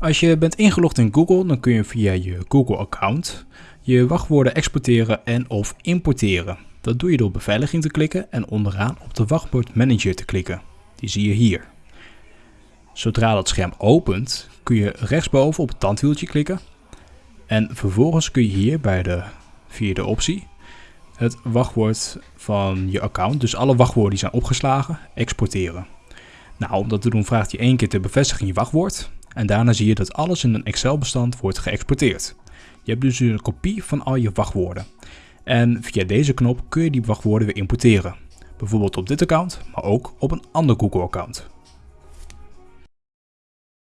Als je bent ingelogd in Google, dan kun je via je Google-account je wachtwoorden exporteren en of importeren. Dat doe je door beveiliging te klikken en onderaan op de wachtwoord manager te klikken. Die zie je hier. Zodra dat scherm opent, kun je rechtsboven op het tandwieltje klikken. En vervolgens kun je hier bij de vierde optie het wachtwoord van je account, dus alle wachtwoorden die zijn opgeslagen, exporteren. Nou, om dat te doen vraagt hij één keer te bevestigen je wachtwoord. En daarna zie je dat alles in een Excel-bestand wordt geëxporteerd. Je hebt dus een kopie van al je wachtwoorden. En via deze knop kun je die wachtwoorden weer importeren. Bijvoorbeeld op dit account, maar ook op een ander Google-account.